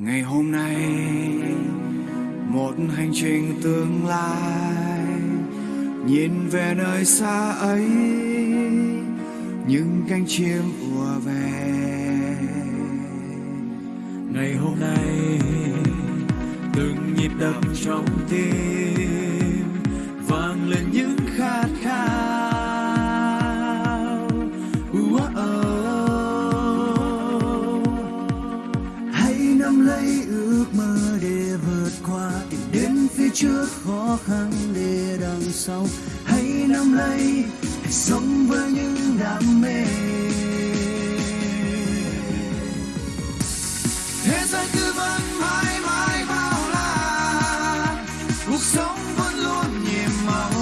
ngày hôm nay, một hành trình tương lai, nhìn về nơi xa ấy, những cánh chim ùa về. Ngày hôm nay, từng nhịp đập trong tim, vang lên những khát khao ước mơ để vượt qua, tìm đến phía trước khó khăn để đằng sau. Hãy nắm lấy, hãy sống với những đam mê. Thế giới cứ vẫn mãi mãi bao la. Cuộc sống vẫn luôn nhiệm màu.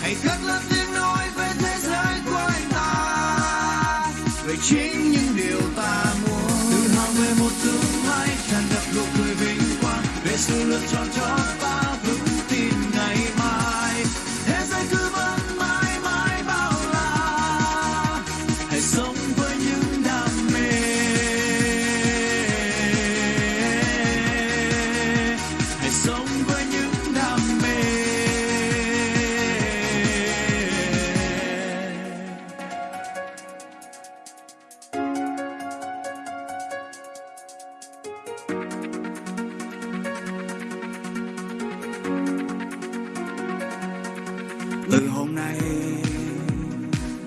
Hãy cất lên tiếng nói về thế giới của ta. Về chính những điều ta muốn.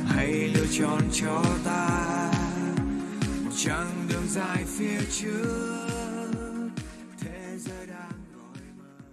Hãy lựa chọn cho ta một chặng đường dài phía trước.